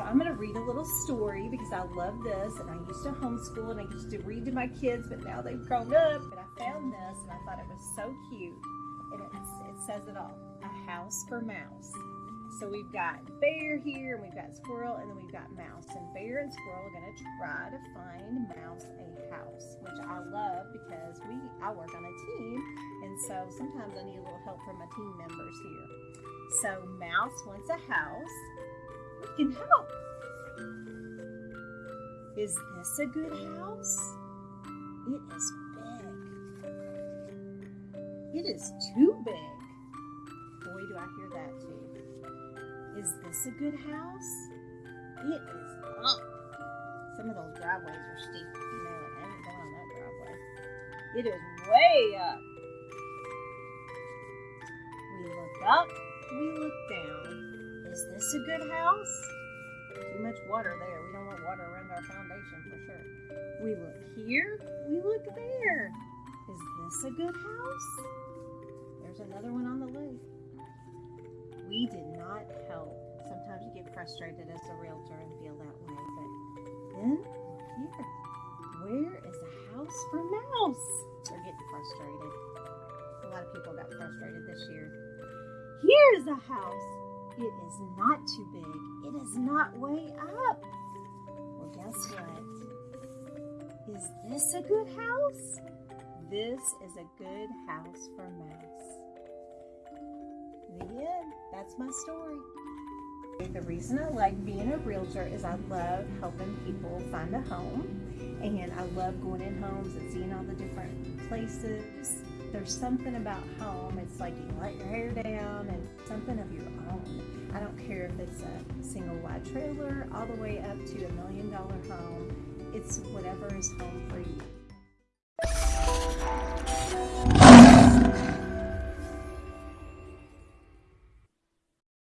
I'm going to read a little story because I love this and I used to homeschool and I used to read to my kids, but now they've grown up. And I found this and I thought it was so cute and it's, it says it all A House for Mouse. So we've got bear here and we've got squirrel and then we've got mouse. And bear and squirrel are going to try to find mouse a house, which I love because we I work on a team and so sometimes I need a little help from my team members here. So mouse wants a house can help. Is this a good house? It is big. It is too big. Boy, do I hear that too. Is this a good house? It is not. Some of those driveways are steep. You know, I haven't been on that driveway. It is way up. We look up, we look down. Is this a good house? Too much water there. We don't want water around our foundation for sure. We look here, we look there. Is this a good house? There's another one on the lake. We did not help. Sometimes you get frustrated as a realtor and feel that way, but then look here. Where is a house for mouse? They're getting frustrated. A lot of people got frustrated this year. Here is a house it is not too big. It is not way up. Well, guess what? Is this a good house? This is a good house for mouse. The end. That's my story. The reason I like being a realtor is I love helping people find a home and I love going in homes and seeing all the different places. There's something about home, it's like you let your hair down and something of your own. I don't care if it's a single wide trailer all the way up to a million dollar home. It's whatever is home for you.